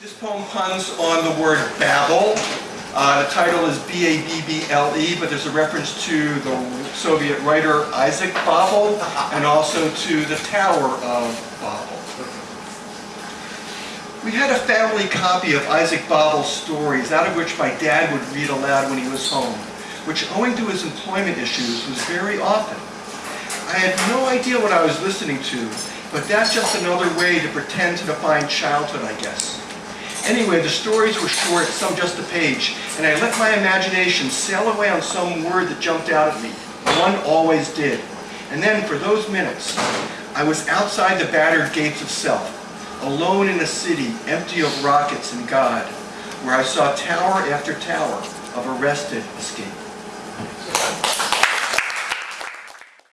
This poem puns on the word Babel. Uh, the title is B-A-B-B-L-E, but there's a reference to the Soviet writer Isaac Babel and also to the Tower of Babel. We had a family copy of Isaac Babel's stories, out of which my dad would read aloud when he was home, which owing to his employment issues was very often. I had no idea what I was listening to, but that's just another way to pretend to define childhood, I guess. Anyway, the stories were short, some just a page, and I let my imagination sail away on some word that jumped out at me. One always did. And then, for those minutes, I was outside the battered gates of self, alone in a city empty of rockets and God, where I saw tower after tower of arrested escape.